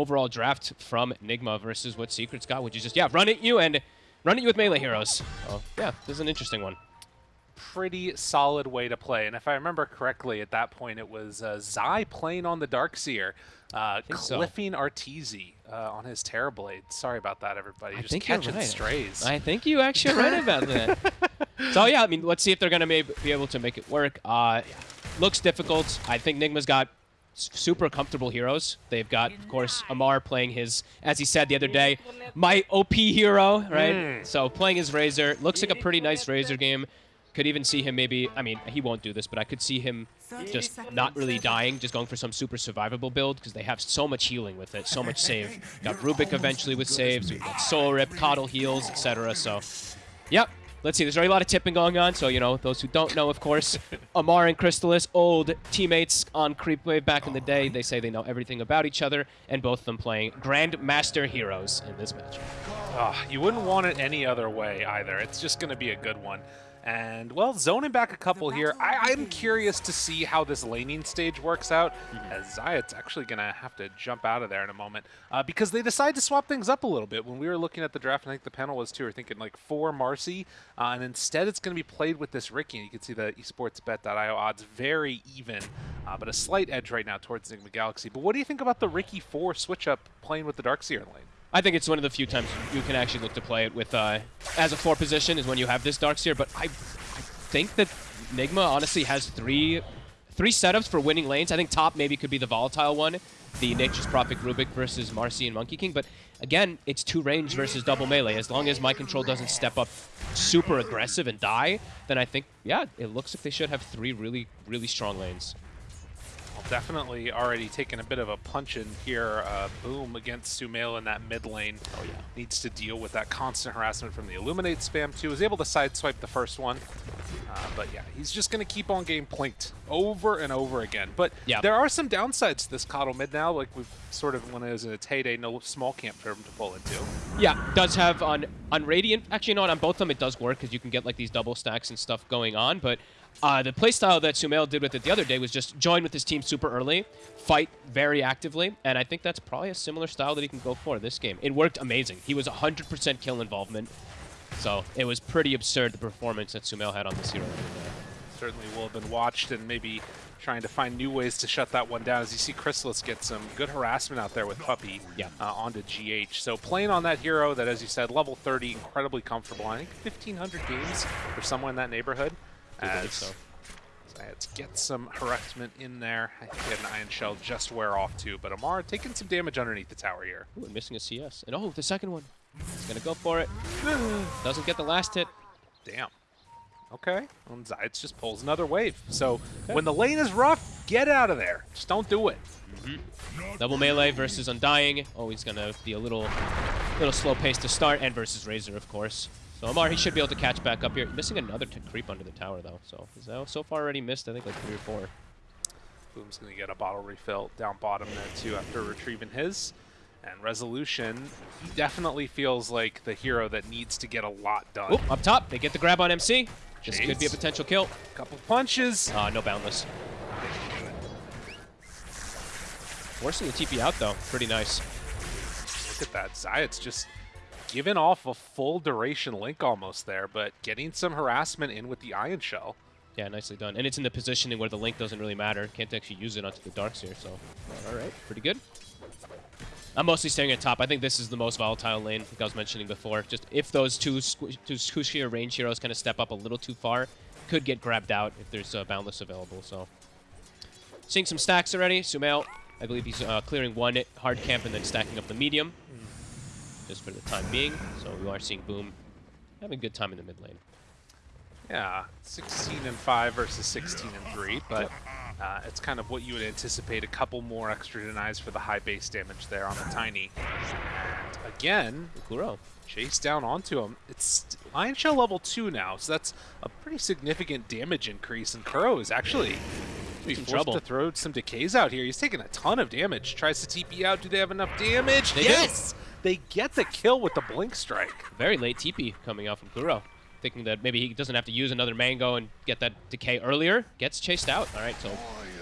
overall draft from Nigma versus what Secret's got, which is just, yeah, run at you and run at you with melee heroes. Oh, yeah, this is an interesting one. Pretty solid way to play. And if I remember correctly, at that point, it was uh, Zai playing on the Darkseer, uh, cliffing so. Arteezy uh, on his Terrorblade. Sorry about that, everybody. I Just think catching right. strays. I think you actually right about that. so, yeah, I mean, let's see if they're going to be able to make it work. Uh, looks difficult. I think Nigma's got super comfortable heroes. They've got, of course, Ammar playing his, as he said the other day, my OP hero, right? Mm. So playing his Razor. Looks like a pretty nice Razor game. Could even see him maybe, I mean, he won't do this, but I could see him just not really dying, just going for some super survivable build because they have so much healing with it, so much save. Got Rubik eventually with saves, we've got Soul Rip, KotL heals, etc. So, yep, let's see, there's already a lot of tipping going on, so, you know, those who don't know, of course, Ammar and Crystallis, old teammates on Creepwave back in the day, they say they know everything about each other, and both of them playing Grandmaster heroes in this match. Oh, you wouldn't want it any other way either. It's just going to be a good one. And, well, zoning back a couple here, I, am curious to see how this laning stage works out, mm-hmm. as Zayac actually going to have to jump out of there in a moment, uh, because they decide to swap things up a little bit. When we were looking at the draft, I think the panel was too, we are thinking like four Marci, uh, and instead it's going to be played with this Riki. and you can see the esportsbet.io odds very even, uh, but a slight edge right now towards Nigma Galaxy. But what do you think about the Riki 4 switch-up playing with the Darkseer lane? I think it's one of the few times you can actually look to play it with uh, as a four position is when you have this Darkseer. But I, I think that Nigma honestly has three three setups for winning lanes. I think top maybe could be the volatile one, the Nature's Prophet Rubik versus Marci and Monkey King. But again, it's two range versus double melee. As long as my control doesn't step up super aggressive and die, then I think, yeah, it looks like they should have three really, really strong lanes definitely already taking a bit of a punch in here. Uh, Boom against Sumail in that mid lane. Oh yeah. Needs to deal with that constant harassment from the Illuminate spam too. Was able to sideswipe the first one. Uh, but yeah, he's just going to keep on getting plinked over and over again. But yeah. there are some downsides to this KotL mid now, like we've sort of, when it was in its heyday, no small camp for him to pull into. Yeah, does have on, on Radiant, actually not on both of them it does work because you can get like these double stacks and stuff going on, but uh, the playstyle that Sumail did with it the other day was just join with his team super early, fight very actively, and I think that's probably a similar style that he can go for this game. It worked amazing. He was 100% kill involvement, so it was pretty absurd the performance that Sumail had on this hero. Certainly will have been watched and maybe trying to find new ways to shut that one down as you see Crystallis get some good harassment out there with Puppey yeah. uh, onto GH. So playing on that hero that, as you said, level 30, incredibly comfortable. I think 1,500 games for someone in that neighborhood as so. Let's get some harassment in there. I think an Ion Shell just wear off too, but Ammar taking some damage underneath the tower here. Ooh, and missing a CS. And oh, the second one. He's gonna go for it. Doesn't get the last hit. Damn. Okay. And Zayac just pulls another wave. So okay. when the lane is rough, get out of there. Just don't do it. Mm -hmm. Double melee versus Undying. Always gonna be a little, little slow pace to start, and versus Razor, of course. So Ammar, he should be able to catch back up here. Missing another creep under the tower, though. So he's so far already missed, I think, like three or four. Boom's going to get a bottle refill down bottom there, too, after retrieving his. And Resolution, he definitely feels like the hero that needs to get a lot done. Oop, up top, they get the grab on MC. This Jeez. could be a potential kill. Couple punches. Uh, no boundless. Forcing the TP out, though. Pretty nice. Look at that. Zayac just given off a full duration link almost there, but getting some harassment in with the Ion Shell. Yeah, nicely done. And it's in the positioning where the link doesn't really matter. Can't actually use it onto the Darkseer, so all right, pretty good. I'm mostly staying at top. I think this is the most volatile lane, like I was mentioning before. Just if those two, two squishier range heroes kind of step up a little too far, could get grabbed out if there's uh, Boundless available, so. Seeing some stacks already. Sumail, I believe he's uh, clearing one hard camp and then stacking up the medium just for the time being. So we are seeing Boom having a good time in the mid lane. Yeah, 16 and 5 versus 16 and 3, but uh, it's kind of what you would anticipate. A couple more extra denies for the high base damage there on the Tiny. And again, Kuro chase down onto him. It's Ion Shell level 2 now, so that's a pretty significant damage increase, and Kuro is actually be forced trouble. to throw some decays out here. He's taking a ton of damage. Tries to TP out. Do they have enough damage? They yes! They get the kill with the Blink Strike. Very late TP coming out from Kuro. Thinking that maybe he doesn't have to use another Mango and get that decay earlier. Gets chased out. All right, so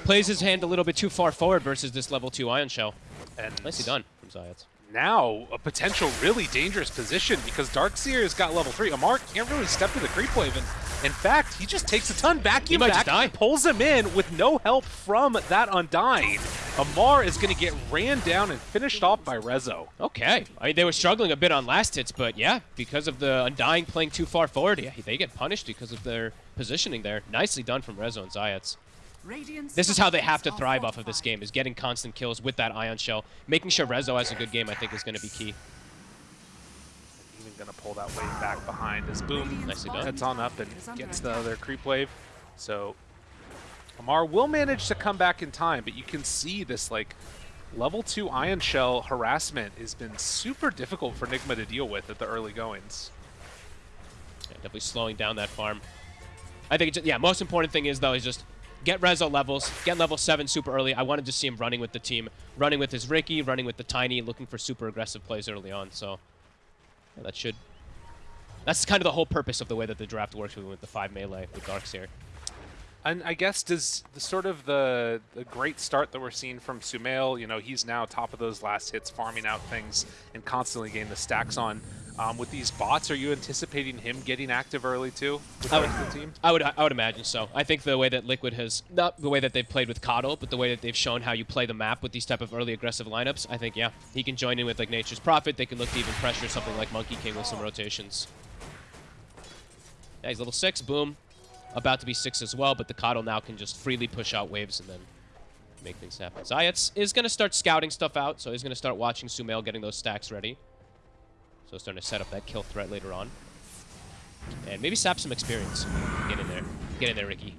plays his hand a little bit too far forward versus this level 2 Ion Shell. And Nicely done. from Zayac. Now, a potential really dangerous position because Darkseer's got level 3. Ammar can't really step to the creep wave, and in fact, he just takes a ton, vacuum back, die. pulls him in with no help from that Undying. Ammar is going to get ran down and finished off by Rezo. Okay. I mean, they were struggling a bit on last hits, but yeah, because of the Undying playing too far forward, yeah, they get punished because of their positioning there. Nicely done from Rezo and Zayac. This is how they have to thrive off of this game, is getting constant kills with that Ion Shell. Making sure Rezo has a good game, I think, is going to be key. Even going to pull that wave back behind as Boom Nicely done. heads on up and gets the other creep wave. So Ammar will manage to come back in time, but you can see this like level 2 Ion Shell harassment has been super difficult for Nigma to deal with at the early goings. Yeah, definitely slowing down that farm. I think, it's, yeah, most important thing is, though, is just get Rezo levels, get level 7 super early. I wanted to see him running with the team, running with his Riki, running with the Tiny, looking for super aggressive plays early on. So that should... That's kind of the whole purpose of the way that the draft works with the 5 melee with Darkseer. And I guess does the sort of the the great start that we're seeing from Sumail, you know, he's now top of those last hits, farming out things and constantly getting the stacks on. Um, with these bots, are you anticipating him getting active early too with I the would, the team? I would, I would imagine so. I think the way that Liquid has, not the way that they've played with KotL, but the way that they've shown how you play the map with these type of early aggressive lineups, I think, yeah, he can join in with like Nature's Prophet. They can look to even pressure something like Monkey King with some rotations. Yeah, he's level six, boom. About to be six as well, but the KotL now can just freely push out waves and then make things happen. Zayac is going to start scouting stuff out, so he's going to start watching Sumail getting those stacks ready. So starting to set up that kill threat later on. And maybe sap some experience. Get in there. Get in there, Riki.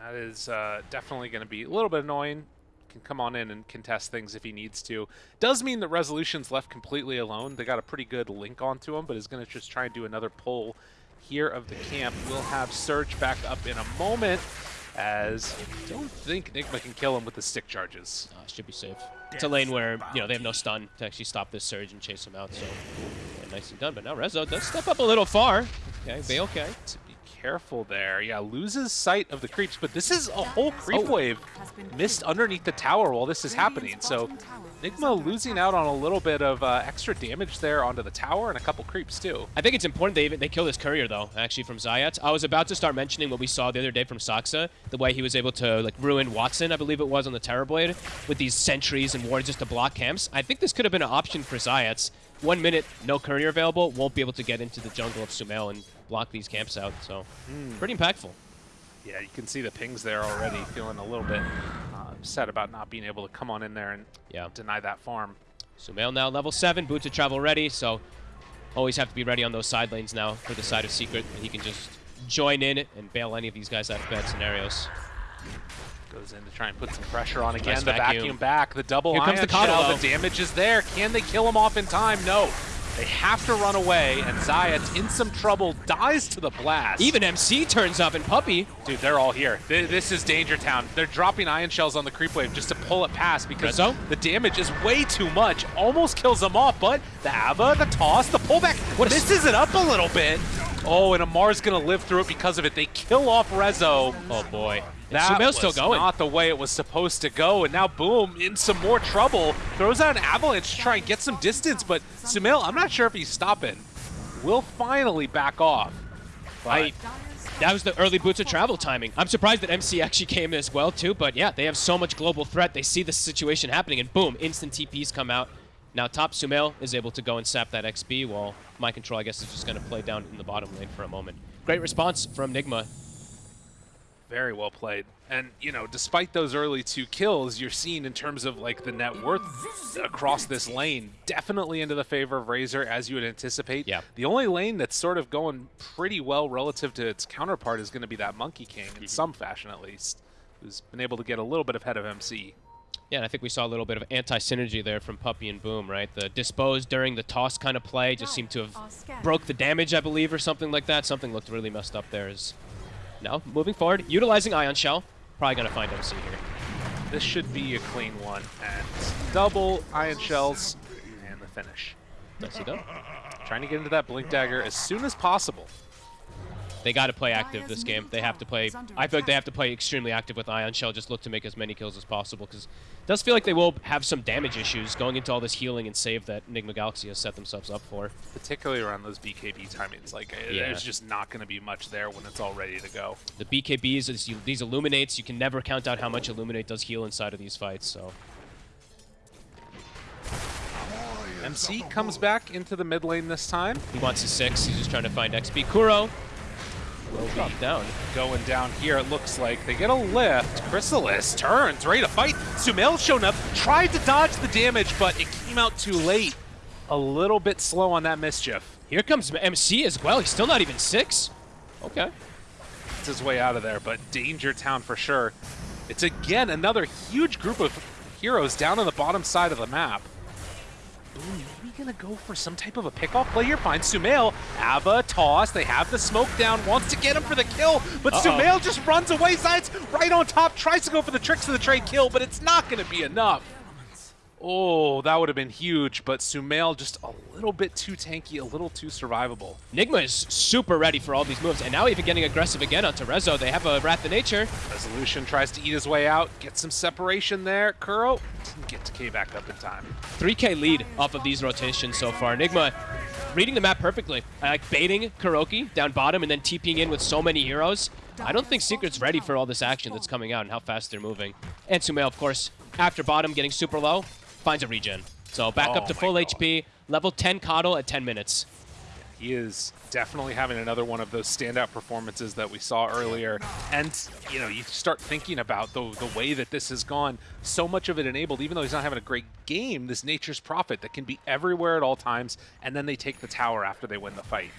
That is uh, definitely going to be a little bit annoying. Can come on in and contest things if he needs to. Does mean that Resolution's left completely alone. They got a pretty good link onto him, but is going to just try and do another pull here of the camp. We'll have Surge back up in a moment, as I don't think Nigma can kill him with the stick charges. Uh, should be safe. It's a lane where, you know, they have no stun to actually stop this surge and chase him out, so yeah, nicely done. But now Rezo does step up a little far. Okay, Bay okay. To be careful there. Yeah, loses sight of the creeps, but this is a whole creep Oh. wave missed underneath the tower while this is happening. So Nigma losing out on a little bit of uh, extra damage there onto the tower and a couple creeps too. I think it's important they even they kill this courier though, actually from Zayac. I was about to start mentioning what we saw the other day from Saksa, the way he was able to like ruin Watson, I believe it was on the Terrorblade, with these sentries and wards just to block camps. I think this could have been an option for Zayac. One minute, no courier available, won't be able to get into the jungle of Sumail and block these camps out. So pretty impactful. Yeah, you can see the pings there already, feeling a little bit uh, upset about not being able to come on in there and Yeah. deny that farm. Sumail now level 7, boot to travel ready, so always have to be ready on those side lanes now for the side of Secret. And he can just join in and bail any of these guys out of bad scenarios. Goes in to try and put some pressure on again. Nice the vacuum. vacuum. back, the double Here comes the shell. The damage is there. Can they kill him off in time? No. They have to run away, and Zayac in some trouble, dies to the blast. Even MC turns up and Puppey. Dude, they're all here. Th- This is Danger Town. They're dropping ion shells on the creep wave just to pull it past because the damage is way too much. Almost kills them off, but the Ava, the toss, the pullback What misses it up a little bit. Oh, and Ammar's gonna live through it because of it. They kill off Rezo. Oh boy. That Sumail's still going. not the way it was supposed to go, and now Boom in some more trouble. Throws out an avalanche to try and get some distance, but Sumail, I'm not sure if he's stopping. Will finally back off. I, that was the early boots of travel timing. I'm surprised that MC actually came as well too, but yeah, they have so much global threat. They see the situation happening and boom, instant TPs come out. Now top Sumail is able to go and sap that XP while my control I guess is just going to play down in the bottom lane for a moment. Great response from Nigma. Very well played. And, you know, despite those early two kills, you're seeing in terms of, like, the net worth across this lane, definitely into the favor of Razor, as you would anticipate. Yeah. The only lane that's sort of going pretty well relative to its counterpart is going to be that Monkey King, in mm-hmm. some fashion at least, who's been able to get a little bit ahead of MC. Yeah, and I think we saw a little bit of anti-synergy there from Puppey and Boom, right? The dispose during the toss kind of play just seemed to have broke the damage, I believe, or something like that. Something looked really messed up there. Is now moving forward, utilizing Ion Shell. Probably gonna find MC here. This should be a clean one, and double Ion Shells, and the finish. Nicely done. Trying to get into that Blink Dagger as soon as possible. They got to play active this game. They have to play. I feel like they have to play extremely active with Ion Shell. Just look to make as many kills as possible because it does feel like they will have some damage issues going into all this healing and save that Nigma Galaxy has set themselves up for. Particularly around those BKB timings. Like, uh, Yeah. there's just not going to be much there when it's all ready to go. The BKBs, is you, these Illuminates, you can never count out how much Illuminate does heal inside of these fights. So MC comes back into the mid lane this time. he wants his six. He's just trying to find XP. Kuro, drop down. Going down here, it looks like they get a lift. Crystallis turns, ready to fight. Sumail's shown up, tried to dodge the damage, but it came out too late. A little bit slow on that mischief. Here comes MC as well. He's still not even six. Okay. It's his way out of there, but Danger Town for sure. It's again another huge group of heroes down on the bottom side of the map. Boom, gonna go for some type of a pickoff play here. Finds Sumail. Ava, toss. They have the smoke down. Wants to get him for the kill, but Uh-oh. Sumail just runs away. Sides right on top. Tries to go for the tricks of the trade kill, but it's not gonna be enough. Oh, that would have been huge, but Sumail just a little bit too tanky, a little too survivable. Nigma is super ready for all these moves, and now even getting aggressive again onto Rezo. They have a Wrath of Nature. Resolution tries to eat his way out, get some separation there. Kuro didn't get to K back up in time. 3k lead off of these rotations so far. Nigma reading the map perfectly. I like baiting Kuroky down bottom and then TPing in with so many heroes. I don't think Secret's ready for all this action that's coming out and how fast they're moving. And Sumail, of course, after bottom getting super low, finds a regen. So back Oh up to full God. HP, level 10 KotL at 10 minutes. He is definitely having another one of those standout performances that we saw earlier. And, you know, you start thinking about the, the way that this has gone. So much of it enabled, even though he's not having a great game, this Nature's Prophet that can be everywhere at all times, and then they take the tower after they win the fight.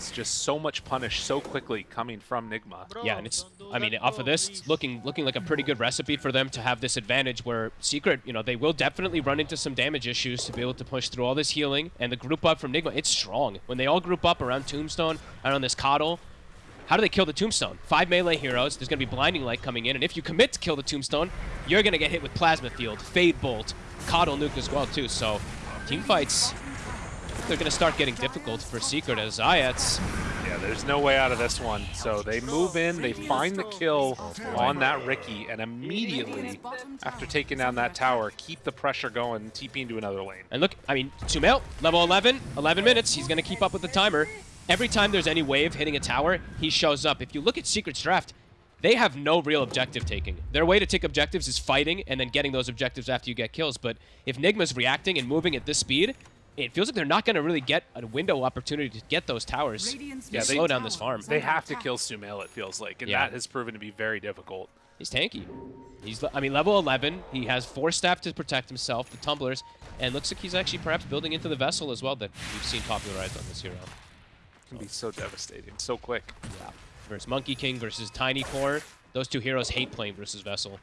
It's just so much punish so quickly coming from Nigma. Yeah, and it's I mean off of this, it's looking looking like a pretty good recipe for them to have this advantage where Secret, you know, they will definitely run into some damage issues to be able to push through all this healing and the group up from Nigma, it's strong. When they all group up around Tombstone, around this KotL, how do they kill the Tombstone? Five melee heroes, there's gonna be Blinding Light coming in, and if you commit to kill the Tombstone, you're gonna get hit with Plasma Field, Fade Bolt, KotL Nuke as well too, so team fights they're gonna start getting difficult for Secret as Ayats Yeah, there's no way out of this one. So they move in, they find the kill on that Riki, and immediately, after taking down that tower, keep the pressure going, TP into another lane. And look, I mean, Sumail, level 11, 11 minutes. He's going to keep up with the timer. Every time there's any wave hitting a tower, he shows up. If you look at Secret's draft, they have no real objective taking. Their way to take objectives is fighting and then getting those objectives after you get kills. But if Nigma's reacting and moving at this speed, it feels like they're not going to really get a window opportunity to get those towers. Yeah, Yeah, they- slow down this farm. They have to kill Sumail, it feels like, and Yeah. that has proven to be very difficult. He's tanky. He's, I mean, level 11. He has Force Staff to protect himself, the tumblers, and looks like he's actually perhaps building into the vessel as well that we've seen popularized on this hero. can be so devastating, so quick. Yeah. Versus Monkey King versus Tiny Core. Those two heroes hate playing versus Vessel.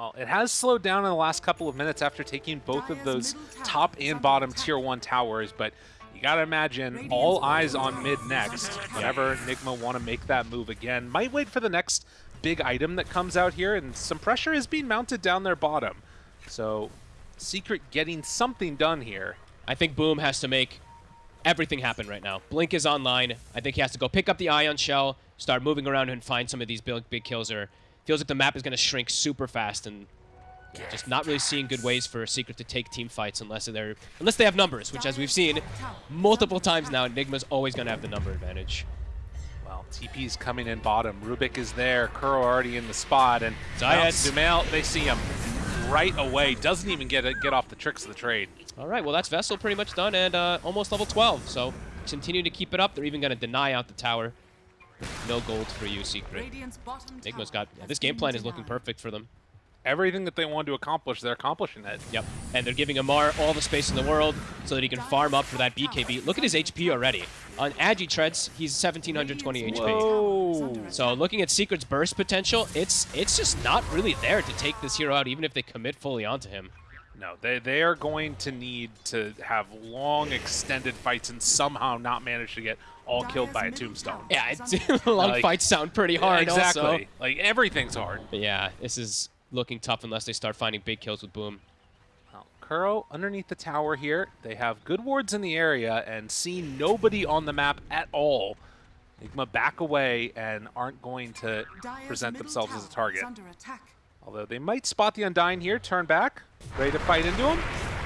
Well, it has slowed down in the last couple of minutes after taking both of those top and bottom tier 1 towers, but you gotta imagine all eyes on mid next. Whenever Nigma want to make that move again, might wait for the next big item that comes out here, and some pressure is being mounted down their bottom. So, Secret getting something done here. I think Boom has to make everything happen right now. Blink is online. I think he has to go pick up the Ion Shell, start moving around and find some of these big, big kills. Or feels like the map is going to shrink super fast and just not really seeing good ways for a Secret to take team fights unless they're unless they have numbers, which as we've seen multiple times now, Nigma's always going to have the number advantage. Well, TP's coming in bottom. Rubik is there. Kuro already in the spot, and Zayac. Sumail, they see him right away. Doesn't even get it, get off the tricks of the trade. All right, well, that's Vessel pretty much done and uh, almost level 12. So continue to keep it up. They're even going to deny out the tower. No gold for you, Secret. Nigma's got... Yeah, this game plan is looking perfect for them. Everything that they want to accomplish, they're accomplishing it. Yep. And they're giving Ammar all the space in the world so that he can farm up for that BKB. Look at his HP already. On Agi Treads, he's 1720 HP. Whoa. So looking at Secret's burst potential, it's it's just not really there to take this hero out, even if they commit fully onto him. No, they, they are going to need to have long, extended fights and somehow not manage to get all killed by a tombstone. Yeah, it's, long Like- fights sound pretty hard exactly. also. Like, everything's hard. But yeah, this is looking tough unless they start finding big kills with Boom. Well, Kuro underneath the tower here. They have good wards in the area and see nobody on the map at all. Nigma back away and aren't going to Dire's present themselves as a tower target. Is under attack. Although they might spot the Undying here, turn back, ready to fight into him.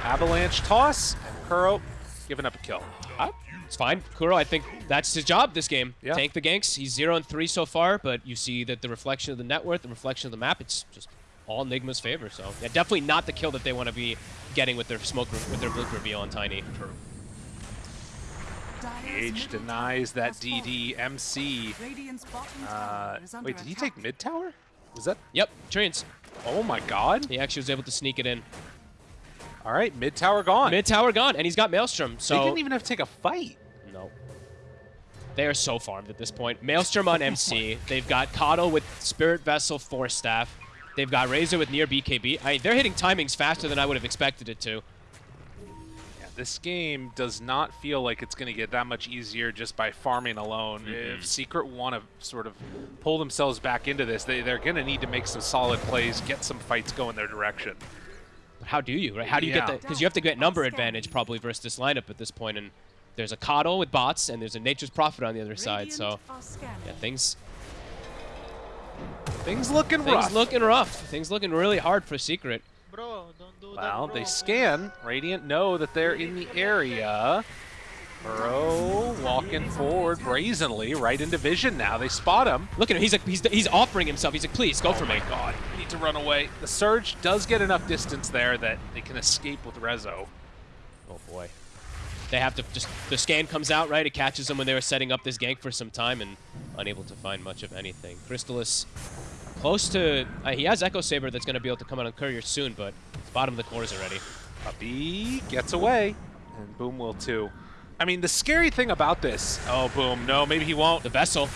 Avalanche toss, and Kuro giving up a kill. Ah, it's fine. Kuro, I think that's his job this game. Yeah. Tank the ganks. He's 0 and 3 so far, but you see that the reflection of the net worth, the reflection of the map, it's just all Nigma's favor. So, yeah, definitely not the kill that they want to be getting with their smoke, with their blink reveal on Tiny. Dire's H middle denies that has. DD MC. Uh, tower is under wait, did he take mid tower? Was that? Yep, Treants. Oh my god. He actually was able to sneak it in. All right, mid tower gone. Mid tower gone, and he's got Maelstrom. they So didn't even have to take a fight. No. They are so farmed at this point. Maelstrom on oh MC. They've got KotL with Spirit Vessel Force Staff. They've got Razor with near BKB. I, they're hitting timings faster than I would have expected it to. Yeah, this game does not feel like it's going to get that much easier just by farming alone. If mm-hmm. Secret want to sort of pull themselves back into this, they, they're going to need to make some solid plays, get some fights going their direction. But how do you, right? How do you Yeah. get that? Because you have to get number advantage probably versus this lineup at this point, and there's a KotL with bots, and there's a Nature's Prophet on the other side. So Radiant are scanning. yeah, things Things looking things rough. looking rough. Things looking really hard for Secret. Bro, don't do that. Well, they scan. Radiant know that they're in the area. Burrow walking forward brazenly right into vision now. They spot him. Look at him. He's like he's he's offering himself. He's like, please go for me. Oh God, we need to run away. The Surge does get enough distance there that they can escape with Rezo. Oh boy. They have to just the scan comes out right. It catches them when they were setting up this gank for some time and unable to find much of anything. Crystallis close to uh, he has Echo Saber that's going to be able to come out on Courier soon, but it's bottom of the cores already. Puppey gets away, and Boom will too. I mean, the scary thing about this. Oh, Boom. No, maybe he won't. The vessel.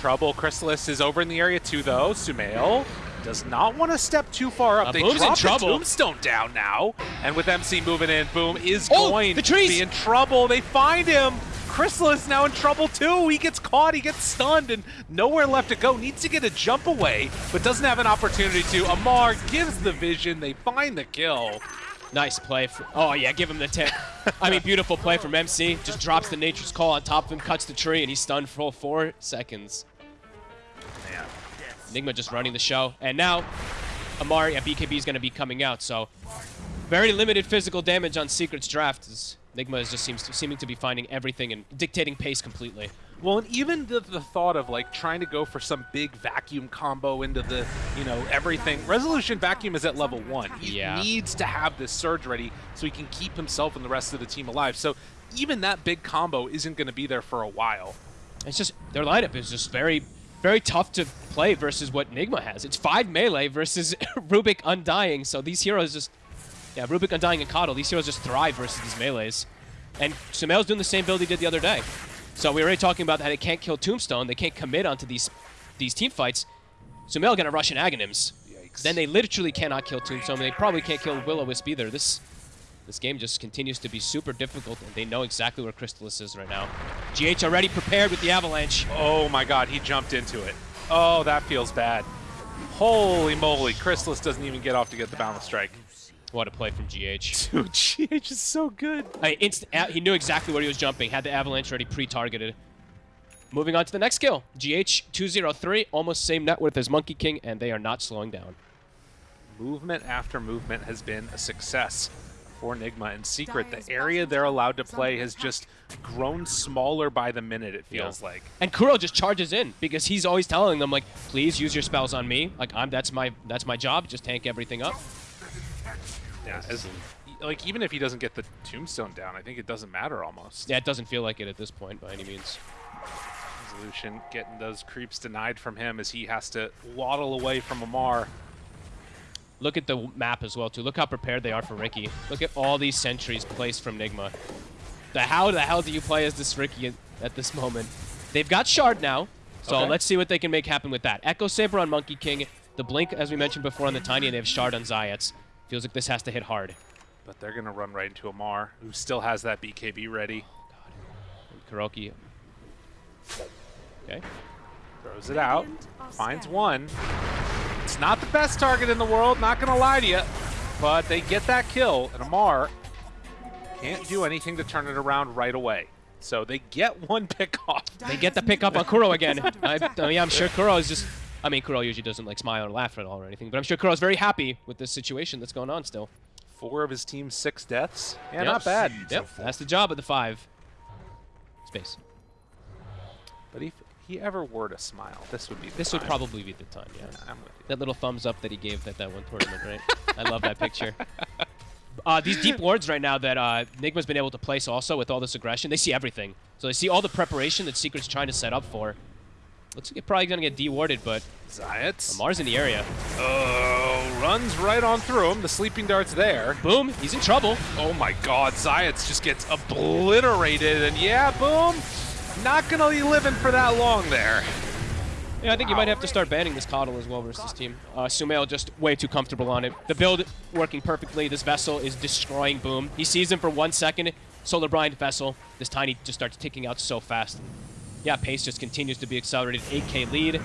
Trouble. Crystallis is over in the area too, though. Sumail does not want to step too far up. Uh, they Boom's in drop the trouble. tombstone down now, and with MC moving in, Boom is Oh, going to be in trouble. They find him. Crystallis now in trouble too. He gets caught, he gets stunned, and nowhere left to go. Needs to get a jump away, but doesn't have an opportunity to. Ammar gives the vision. They find the kill. Nice play. For, oh yeah, give him the tip. I mean, beautiful play from MC. Just drops the Nature's Call on top of him, cuts the tree, and he's stunned for four seconds. Man. Nigma just running the show. And now, Amari at BKB is going to be coming out, so very limited physical damage on Secret's draft. As Nigma is just seems to, seeming to be finding everything and dictating pace completely. Well, and even the, the thought of like trying to go for some big vacuum combo into the, you know, everything. Resolution vacuum is at level one. He Yeah. needs to have this surge ready so he can keep himself and the rest of the team alive. So even that big combo isn't going to be there for a while. It's just their lineup is just very, very tough to play versus what Nigma has. It's five melee versus Rubik Undying, so these heroes just, yeah, Rubik Undying and KotL, these heroes just thrive versus these melees. And Sumail's doing the same build he did the other day. So we were already talking about how they can't kill Tombstone, they can't commit onto these these team fights. Sumail gonna rush in Aghanims. Yikes. Then they literally cannot kill Tombstone. They probably can't kill Will-O-Wisp either. This this game just continues to be super difficult, and they know exactly where Crystallis is right now. GH already prepared with the Avalanche. Oh my god, he jumped into it. Oh, that feels bad. Holy moly, Crystallis doesn't even get off to get the Boundless Strike. What a play from GH. Dude, GH is so good. I mean, instant, a- he knew exactly where he was jumping, had the Avalanche already pre-targeted. Moving on to the next kill. GH203, almost same net worth as Monkey King, and they are not slowing down. movement after movement has been a success for Nigma and Secret. The area they're allowed to play has just grown smaller by the minute, it feels Yeah. like. And Kuro just charges in because he's always telling them like, please use your spells on me. Like I'm that's my that's my job. Just tank everything up. Yeah, as, like even if he doesn't get the tombstone down, I think it doesn't matter almost. Yeah, it doesn't feel like it at this point by any means. Resolution getting those creeps denied from him as he has to waddle away from Ammar. Look at the map as well too. Look how prepared they are for Riki. Look at all these sentries placed from Nigma. The how the hell do you play as this Riki at, at this moment? They've got Shard now, so Okay. let's see what they can make happen with that. Echo Saber on Monkey King, the Blink as we mentioned before on the Tiny, and they have Shard on Zayac. Feels like this has to hit hard. But they're gonna run right into Ammar, who still has that BKB ready. Oh, and Kuroky. Okay. Throws it out, finds one. It's not the best target in the world, not gonna lie to you, but they get that kill, and Ammar can't do anything to turn it around right away. So they get one pick off. They get the pick up on Kuro again. I, I mean, I'm sure Kuro is just. I mean, Kuro usually doesn't like smile or laugh at all or anything, but I'm sure Kuro's very happy with this situation that's going on still. Four of his team's six deaths. Yeah, Yep. not bad. Yep, that's the job of the five. Space. But if he ever were to smile, this would be the This would probably be the time, yeah. I'm with you. That little thumbs up that he gave at that one tournament, right? I love that picture. Uh, these deep wards right now that uh, Nigma's been able to place also with all this aggression, they see everything. So they see all the preparation that Secret's trying to set up for. Looks like probably going to get de-warded, but Zayac. Mars in the area. Oh, runs right on through him. The sleeping dart's there. Boom, he's in trouble. Oh my god, Zayac just gets obliterated. And yeah, boom. Not gonna be living for that long there. Yeah, I think you might have to start banning this KotL as well versus this team. Uh, Sumail just way too comfortable on it. The build working perfectly. This Vessel is destroying Boom. He sees him for one second. Solar Bind Vessel. This Tiny just starts ticking out so fast. Yeah, pace just continues to be accelerated. 8k lead.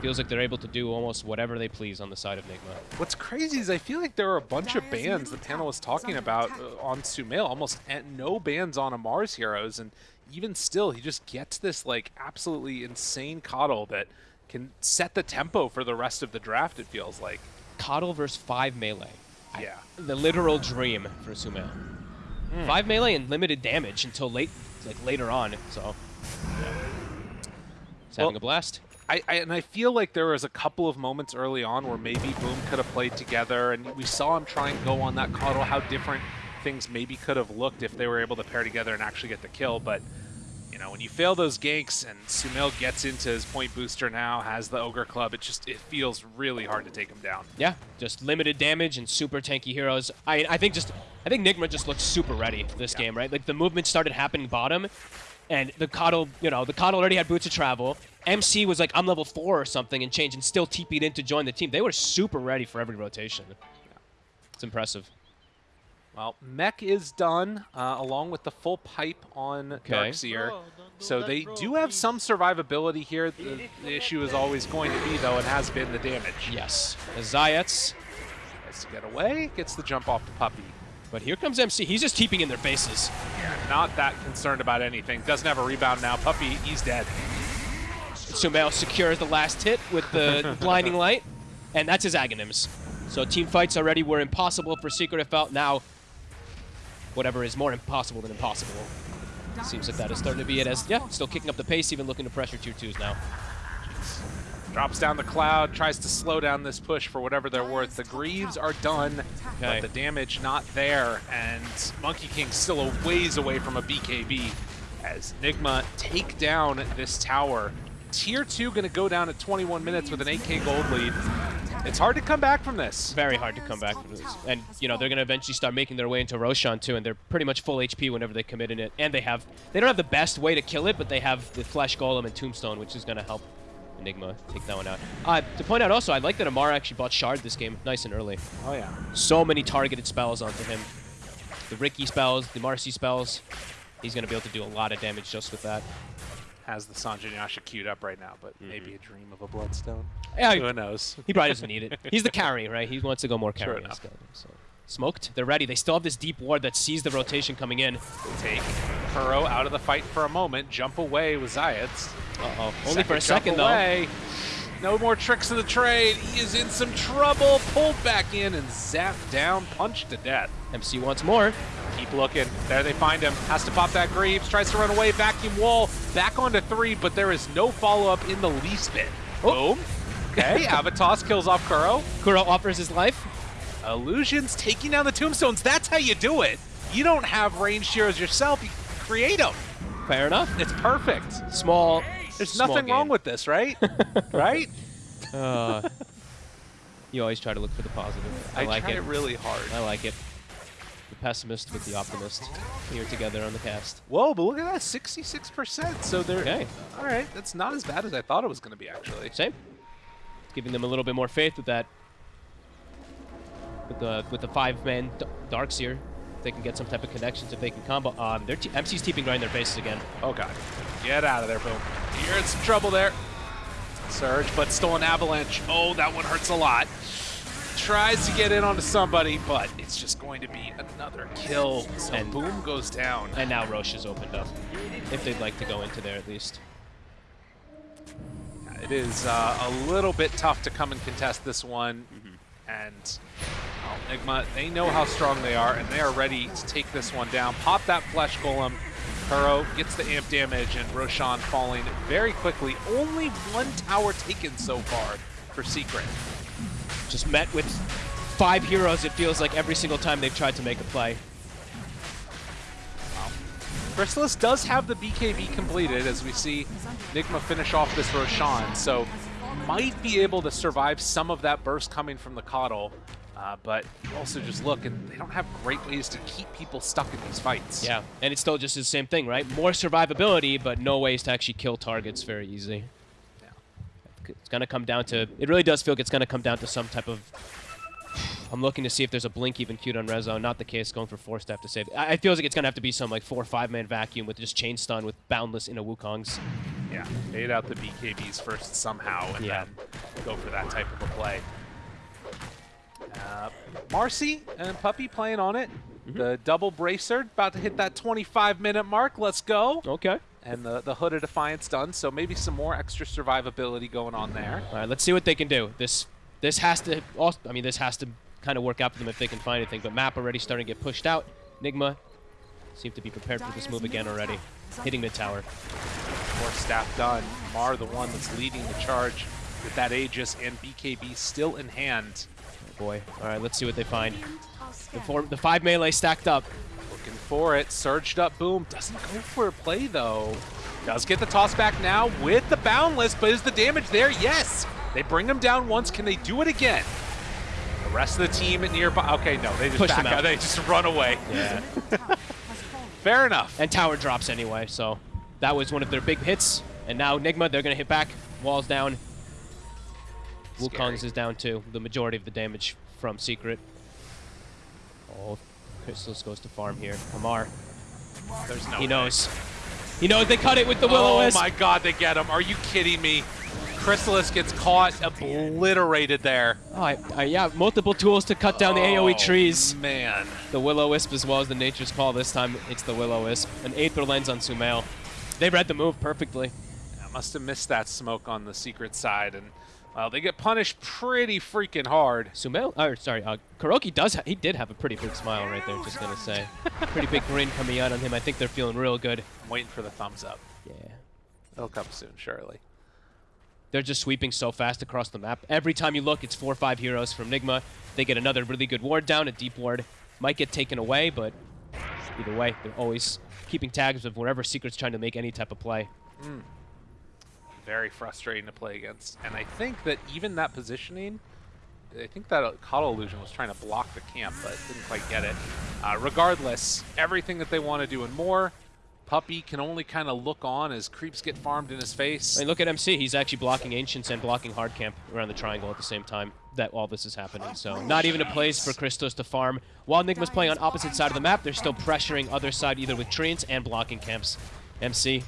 Feels like they're able to do almost whatever they please on the side of Nigma. What's crazy is I feel like there are a bunch of bans the panel was talking about uh, on Sumail, almost and no bans on Ammar's heroes, and even still, he just gets this like absolutely insane KotL that can set the tempo for the rest of the draft. It feels like. KotL versus 5 melee. Yeah. The literal dream for Sumail. 5 melee and limited damage until late, like later on, so... He's having Well- a blast. I, I and I feel like there was a couple of moments early on where maybe Boom could have played together, and we saw him try and go on that KotL. How different things maybe could have looked if they were able to pair together and actually get the kill. But you know, when you fail those ganks and Sumail gets into his point booster now, has the ogre club, it just it feels really hard to take him down. Yeah, just limited damage and super tanky heroes. I I think just I think Nigma just looks super ready this Yeah. game, right? Like the movement started happening bottom, and the KotL, you know, the KotL already had boots of travel. MC was like, I'm level four or something and change and still TP'd in to join the team. They were super ready for every rotation. It's impressive. Well, mech is done, uh, along with the full pipe on Darkseer. So they do have some survivability here. The, the issue is always going to be, though, and has been the damage. Yes, the Zayac. Tries to get away, gets the jump off the puppy. But here comes MC. He's just keeping in their faces. Not that concerned about anything. Doesn't have a rebound now. Puppey, he's dead. Sumail secures the last hit with the blinding light, and that's his Aghanims. So team fights already were impossible for Secret if out. Now, whatever is more impossible than impossible. Seems like that is starting to be it as, yeah, still kicking up the pace, even looking to pressure tier 2s now. Drops down the cloud, tries to slow down this push for whatever they're worth. The Greaves are done, Okay. but the damage not there, and Monkey King still a ways away from a BKB as Nigma take down this tower. Tier 2 going to go down at 21 minutes with an 8k gold lead. It's hard to come back from this. Very hard to come back from this. And, you know, they're going to eventually start making their way into Roshan, too, and they're pretty much full HP whenever they commit in it. And they have, they don't have the best way to kill it, but they have the Flesh Golem and Tombstone, which is going to help Nigma take that one out. Uh, to point out also, I like that Amara actually bought Shard this game nice and early. Oh yeah. so many targeted spells onto him. The Riki spells, the Marci spells. He's going to be able to do a lot of damage just with that. Has the Sange and Yasha queued up right now, but maybe a dream of a Bloodstone. Yeah, Who knows? he probably doesn't need it. He's the carry, right? He wants to go more Sure carry. enough. So. Smoked. They're ready. They still have this deep ward that sees the rotation coming in. Take Kuro out of the fight for a moment, jump away with Zayac. Uh-oh. Only for a second, though. No more tricks of the trade. He is in some trouble. Pulled back in and zapped down, punched to death. MC wants more. Keep looking. There they find him. Has to pop that Greaves. Tries to run away. Vacuum wall. Back onto three, but there is no follow-up in the least bit. Oh. Boom. Okay, Avatos kills off Kuro. Kuro offers his life. Illusions taking down the tombstones. That's how you do it. You don't have ranged heroes yourself. You create them. Fair enough. It's perfect. Small. There's small nothing wrong with this, right? right? Uh, you always try to look for the positive. I, like tried it. really hard. I like it. The pessimist with the optimist here together on the cast. Whoa, but look at that, 66%. So they're Okay. all right. That's not as bad as I thought it was going to be, actually. Same. Giving them a little bit more faith with that. With the with the five man Darkseer, they can get some type of connections, if they can combo. Um, their t- MC's teeping right in their faces again. Oh god, get out of there, boom. You're in some trouble there. Surge, but still an avalanche. Oh, that one hurts a lot. tries to get in onto somebody, but it's just going to be another kill. So And- Boom goes down. And now Roche has opened up, if they'd like to go into there at least. It is uh, a little bit tough to come and contest this one. And well, Nigma, they know how strong they are, and they are ready to take this one down. Pop that Flesh Golem. Kuro gets the amp damage, and Roshan falling very quickly. Only one tower taken so far for Secret. Just met with five heroes, it feels like every single time they've tried to make a play. Crystallis does have the BKB completed, as we see Nigma finish off this Roshan, so might be able to survive some of that burst coming from the KotL. Uh, but you also just look, and they don't have great ways to keep people stuck in these fights. Yeah, and it's still just the same thing, right? More survivability, but no ways to actually kill targets very easy. Yeah. It's going to come down to... It really does feel like it's going to come down to some type of... I'm looking to see if there's a blink even queued on Rezo. Not the case, going for Force Staff to save. I, I feels like it's going to have to be some like four or five man vacuum with just chain stun with Boundless in a Wukong's. Yeah, bait out the BKBs first somehow, and Yeah. then go for that type of a play. Uh, Marci and Puppey playing on it. The double bracer about to hit that 25 minute mark. Let's go. Okay. And the, the Hood of Defiance done, so maybe some more extra survivability going on there. All right, let's see what they can do. This this has to also, I mean, this has to kind of work out for them if they can find anything. But map already starting to get pushed out. Nigma seem to be prepared for this move again already. Hitting mid tower. More staff done. Mar, the one that's leading the charge with that Aegis and BKB still in hand. Boy. All right, let's see what they find. The four, the five melee stacked up. Looking for it. Surged up boom. Doesn't go for a play though. Does get the toss back now with the boundless, but is the damage there? Yes. They bring him down once. Can they do it again? The rest of the team at nearby. Okay, no, they just Push back them out. out. They just run away. Yeah. Fair enough. and tower drops anyway, so that was one of their big hits. And now Nigma, they're gonna hit back. Walls down. Wukong's is down too. The majority of the damage from Secret. Oh, Crystallis goes to farm here. Kamar, There's no. he way. knows. He knows they cut it with the Willow Oh my God, they get him. Are you kidding me? Crystallis gets caught, obliterated there. Oh, I, I, yeah, multiple tools to cut down the AoE Oh, trees. Man. The Will-O-Wisp as well as the Nature's Call. This time it's the Will-O-Wisp. An Aether Lens on Sumail. They read the move perfectly. I must have missed that smoke on the secret side, and well, they get punished pretty freaking hard. Sumail, or sorry, uh, Kuroky does, ha he did have a pretty big smile right there, just gonna say. pretty big grin coming out on him. I think they're feeling real good. I'm waiting for the thumbs up. Yeah. It'll come soon, surely. They're just sweeping so fast across the map. Every time you look, it's four or five heroes from Nigma. They get another really good ward down, a deep ward. Might get taken away, but either way, they're always keeping tabs of wherever Secret's trying to make any type of play. Very frustrating to play against. And I think that even that positioning, I think that uh, KotL Illusion was trying to block the camp, but didn't quite get it. Uh, regardless, everything that they want to do and more, Puppey can only kind of look on as creeps get farmed in his face. I mean, look at MC. He's actually blocking Ancients and blocking Hard Camp around the triangle at the same time that all this is happening. So not even a place for Christos to farm. While Nigma's playing on opposite side of the map, they're still pressuring other side either with treants and blocking camps. MC,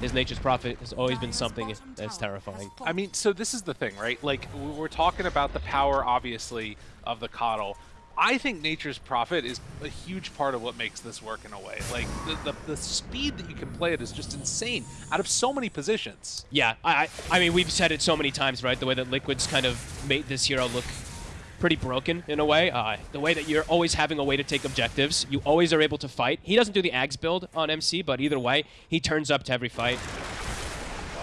his nature's prophet has always been something that's terrifying. I mean, so this is the thing, right? Like, we're talking about the power, obviously, of the KotL. I think nature's prophet is a huge part of what makes this work in a way. Like, the, the, the speed that you can play it is just insane out of so many positions. Yeah, I, I I mean, we've said it so many times, right? The way that Liquid's kind of made this hero look pretty broken in a way. Uh, the way that you're always having a way to take objectives. You always are able to fight. He doesn't do the Ags build on MC, but either way, he turns up to every fight.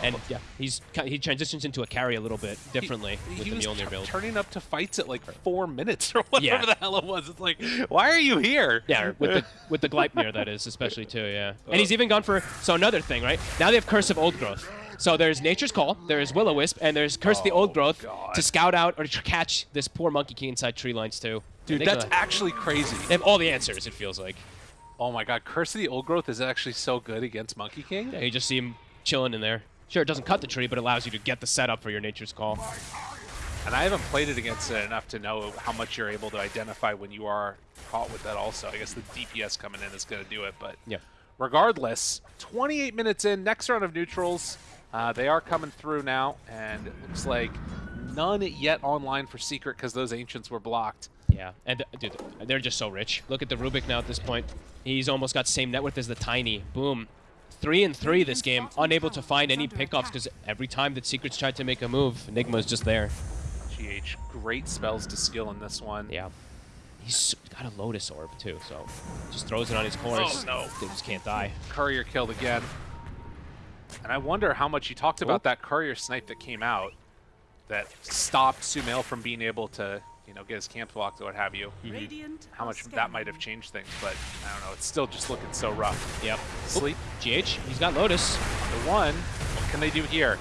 And yeah, he's he transitions into a carry a little bit differently He- with he the Mjolnir build. turning up to fights at like four minutes or whatever Yeah. the hell it was. It's like, why are you here? Yeah, with the with the Gleipnir that is, especially too, yeah. And he's even gone for so another thing, right? Now they have Curse of Old Growth. So there's Nature's Call, there's Will o Wisp, and there's Curse of the Old Oh, Growth God. to scout out or to catch this poor Monkey King inside tree lines too. Dude, that's actually crazy. they have all the answers. It feels like. Oh my god, Curse of the Old Growth is actually so good against Monkey King. Yeah, you just see him chilling in there. Sure, it doesn't cut the tree, but it allows you to get the setup for your Nature's Call. And I haven't played it against it enough to know how much you're able to identify when you are caught with that also. I guess the DPS coming in is going to do it, but Yeah. regardless, 28 minutes in, next round of neutrals. Uh, they are coming through now, and it looks like none yet online for Secret because those Ancients were blocked. Yeah, and dude, they're just so rich. Look at the Rubik now at this point. He's almost got same net worth as the Tiny. Boom. Three and three this game, unable to find any pickoffs because every time that Secrets tried to make a move, Nigma's just there. GH, great spells to skill in this one. Yeah. He's got a Lotus Orb too, so just throws it on his course. Oh, no. They just can't die. Courier killed again. And I wonder how much you talked about Oh. that Courier snipe that came out that stopped Sumail from being able to, you know, get his camp blocked or what have you. Mm-hmm. Radiant How much that might have changed things, but I don't know. It's still just looking so rough. Yep. Sleep GH, he's got Lotus. the one. What can they do here?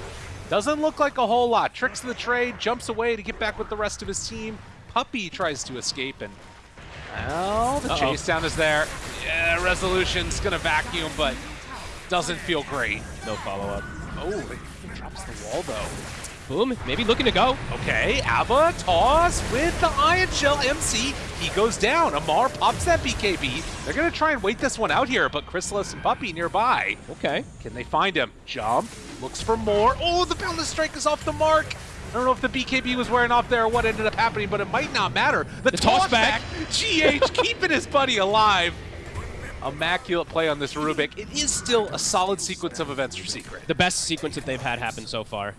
Doesn't look like a whole lot. Tricks the trade, jumps away to get back with the rest of his team. Puppey tries to escape, and well, the Uh-oh. chase down is there. Yeah, Resolution's gonna vacuum, but doesn't feel great. No follow-up. Oh, he drops the wall though. Boom, maybe looking to go. Okay, Abba toss with the Ion Shell MC. He goes down. Ammar pops that BKB. They're gonna try and wait this one out here, but Crystallis and Puppey nearby. Okay. Can they find him? Jump, looks for more. Oh, the Boundless Strike is off the mark. I don't know if the BKB was wearing off there or what ended up happening, but it might not matter. The, The toss back. GH keeping his buddy alive. Immaculate play on this Rubik. It is still a solid sequence of events for Secret. The best sequence that they've had happen so far.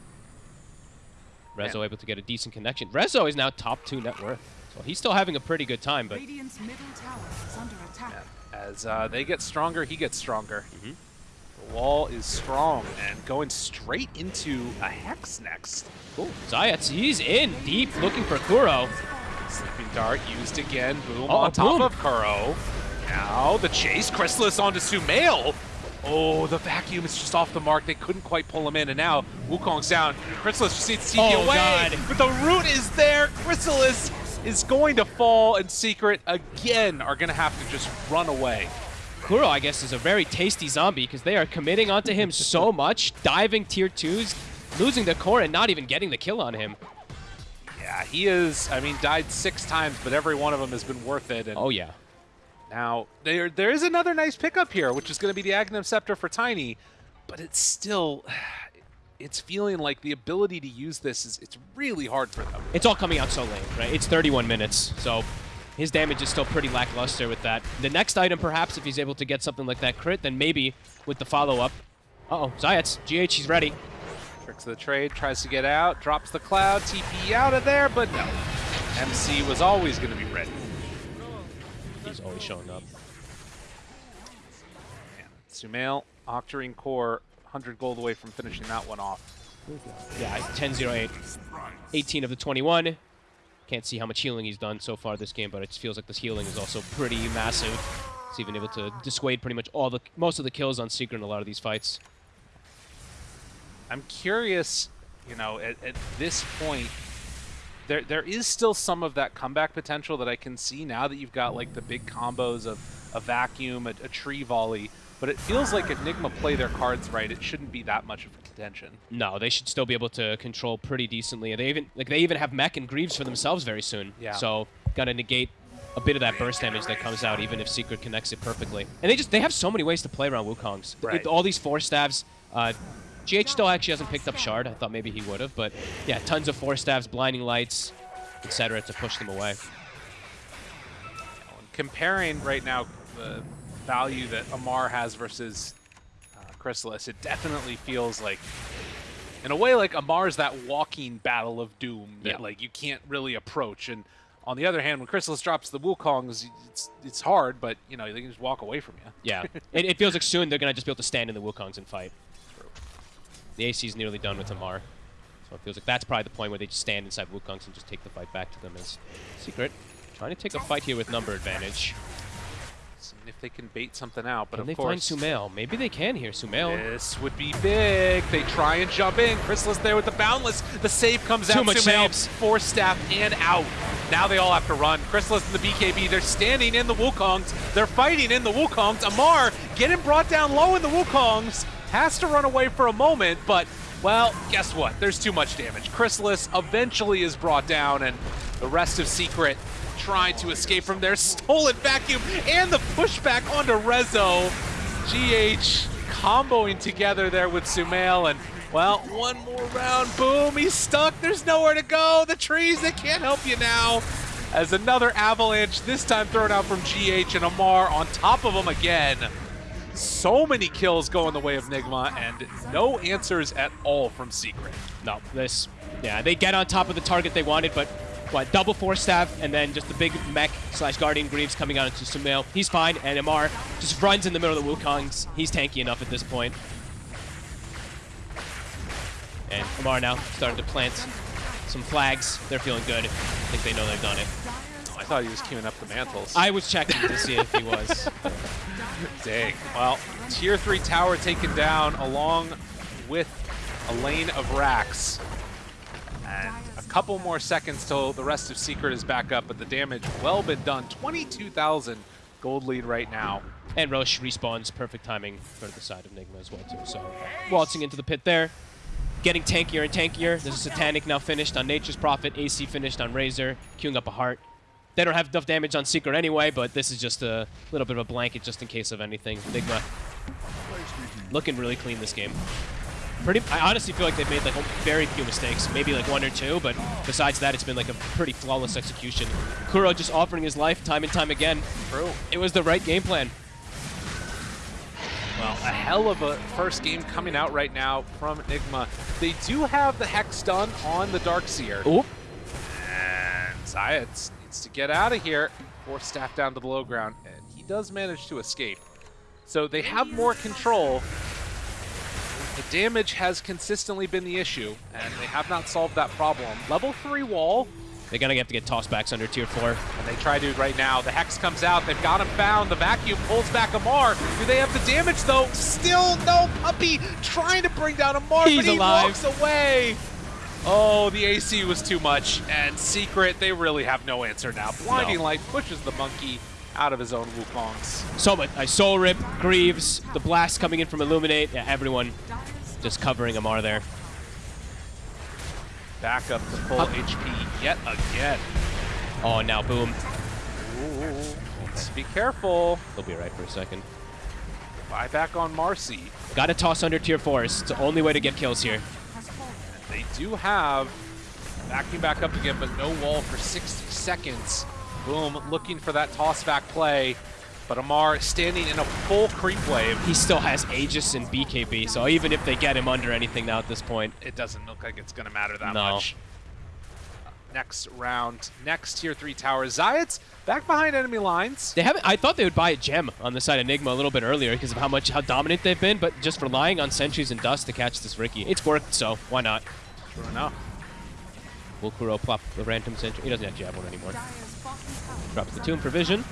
Rezo able to get a decent connection. Rezo is now top two net worth. So he's still having a pretty good time, but Radiant's middle tower is under attack. As uh, they get stronger, he gets stronger. Mm-hmm. The wall is strong and going straight into a Hex next. cool. Zayac, he's in deep looking for Kuro. Sleeping Dart used again. Boom Uh-oh, on top boom. of Kuro. Now the chase. Crystallis onto Sumail. Oh, the vacuum is just off the mark. They couldn't quite pull him in. And now Wukong's down. Crystallis just needs to TP Oh, away. God. But the root is there. Crystallis is going to fall. And Secret, again, are going to have to just run away. Kuro, I guess, is a very tasty zombie because they are committing onto him so much, diving tier twos, losing the core and not even getting the kill on him. Yeah, he is, I mean, died six times, but every one of them has been worth it. And Oh, yeah. Now, there there is another nice pickup here, which is going to be the Aghanim Scepter for Tiny, but it's still, it's feeling like the ability to use this is it's really hard for them. It's all coming out so late, right? It's 31 minutes, so his damage is still pretty lackluster with that. The next item, perhaps, if he's able to get something like that crit, then maybe with the follow-up. Uh-oh, Zayac, GH, he's ready. Tricks of the trade, tries to get out, drops the cloud, TP out of there, but no. MC was always going to be ready. He's always showing up. Sumail, Octarine Core, 100 gold away from finishing that one off. Yeah, 10-0-8. 18 of the 21. Can't see how much healing he's done so far this game, but it feels like this healing is also pretty massive. He's even able to dissuade pretty much all the most of the kills on Secret in a lot of these fights. I'm curious, you know, at, at this point, there there is still some of that comeback potential that I can see now that you've got like the big combos of a vacuum, a, a tree volley. But it feels like if Nigma play their cards right. It shouldn't be that much of a contention. No, they should still be able to control pretty decently. They even like they even have mech and Greaves for themselves very soon. Yeah. So gotta negate a bit of that burst damage that comes out, even if Secret connects it perfectly. And they just they have so many ways to play around Wukong's. Right. All these force staves. Uh, GH still actually hasn't picked up Shard. I thought maybe he would have, but yeah, tons of force staves, blinding lights, etc. to push them away. Comparing right now the value that Ammar has versus uh, Crystallis, it definitely feels like, in a way, like Ammar's that walking battle of doom that Yeah. like you can't really approach. And on the other hand, when Crystallis drops the Wukongs, it's it's hard, but you know they can just walk away from you. Yeah, it, it feels like soon they're gonna just be able to stand in the Wukongs and fight. The AC is nearly done with Ammar. So it feels like that's probably the point where they just stand inside Wukongs and just take the fight back to them as Secret. Trying to take a fight here with number advantage. Seeing if they can bait something out, but Can of they course. find Sumail? Maybe they can here. Sumail. This would be big. They try and jump in. Crystallis there with the boundless. The save comes Too out. much Sumail, saves. Force Staff and out. Now they all have to run. Crystallis and the BKB, they're standing in the Wukongs. They're fighting in the Wukongs. Ammar getting brought down low in the Wukongs. Has to run away for a moment, but, well, guess what? There's too much damage. Crystallis eventually is brought down, and the rest of Secret trying to escape from their stolen vacuum and the pushback onto Rezo. GH comboing together there with Sumail, and Well, one more round. Boom, he's stuck. There's nowhere to go. The trees, they can't help you now. As another avalanche, this time thrown out from GH and Ammar on top of him again. So many kills go in the way of Nigma and no answers at all from Secret. No, this, yeah, they get on top of the target they wanted, but what, double force staff, and then just the big mech slash Guardian Greaves coming out into Sumail. He's fine, and Ammar just runs in the middle of the Wukongs. He's tanky enough at this point. And Ammar now starting to plant some flags. They're feeling good. I think they know they've done it. I thought he was queuing up the mantles. I was checking to see if he was. Dang. Well, tier 3 tower taken down along with a lane of racks. And a couple more seconds till the rest of Secret is back up, but the damage well been done. 22,000 gold lead right now. And Rosh respawns perfect timing for the side of Nigma as well too. So waltzing into the pit there, getting tankier and tankier. There's a Satanic now finished on Nature's Prophet, AC finished on Razor, queuing up a heart. They don't have enough damage on Secret anyway, but this is just a little bit of a blanket just in case of anything. Nigma looking really clean this game. Pretty, I honestly feel like they've made like very few mistakes, maybe like one or two, but besides that, it's been like a pretty flawless execution. Kuro just offering his life time and time again. True. It was the right game plan. Well, a hell of a first game coming out right now from Nigma. They do have the Hex done on the Darkseer. Oop. And Zayac needs to get out of here. Force staff down to the low ground, and he does manage to escape. So they have more control. The damage has consistently been the issue, and they have not solved that problem. Level 3 wall, They're gonna have to get tossed tossbacks under tier four. and they try to right now. The Hex comes out. They've got him found. The vacuum pulls back Ammar. Do they have the damage, though? Still no Puppey trying to bring down Ammar, He's but he alive. walks away. Oh, the AC was too much. And Secret, they really have no answer now. Blinding No. Light pushes the monkey out of his own Wukongs. So. I Soul Rip, Greaves, the blast coming in from Illuminate. Yeah, everyone just covering Ammar there. Back up to full Up. HP yet again. Oh, now boom. Ooh, let's be careful. They'll be right for a second. Buy back on Marci. Got to toss under tier fours. It's the only way to get kills here. They do have backing back up again, but no wall for 60 seconds. Boom, looking for that toss back play. But Ammar standing in a full creep wave. He still has Aegis and BKB, so even if they get him under anything now at this point, It doesn't look like it's going to matter that No. much. Next round, next tier 3 tower. Zayac's back behind enemy lines. they haven't. I thought they would buy a gem on the side of Nigma a little bit earlier because of how much how dominant they've been, but just relying on sentries and dust to catch this Riki, it's worked. So why not? Sure enough. Will Kuro plop the random sentry? He doesn't actually have one anymore. Dire's bottom tower Drops the tomb provision.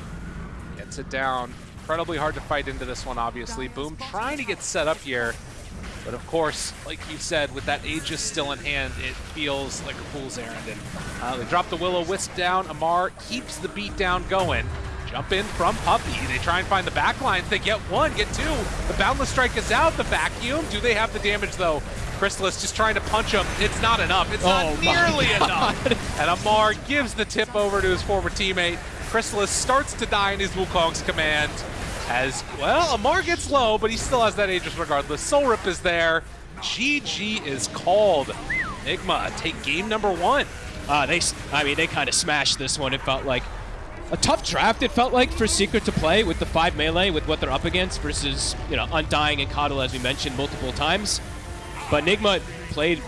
Gets it down. Incredibly hard to fight into this one, obviously. Boom trying to get set up here. But of course, like you said, with that Aegis still in hand, it feels like a fool's errand. And uh, they drop the Will-O-Wisp down. Ammar keeps the beat down going. Jump in from Puppey. They try and find the back lines. They get one, get two. The Boundless Strike is out. The vacuum. Do they have the damage, though? Crystallis just trying to punch him. It's not enough. It's Oh not nearly God. enough. And Ammar gives the tip over to his former teammate. Crystallis starts to die in his Wukong's command. As, well, Ammar gets low, but he still has that Aegis regardless. Soul Rip is there. GG is called. Nigma take game number one. Uh, they, I mean, they kind of smashed this one. It felt like a tough draft. It felt like for Secret to play with the five melee with what they're up against versus you know Undying and KotL as we mentioned multiple times. But Nigma played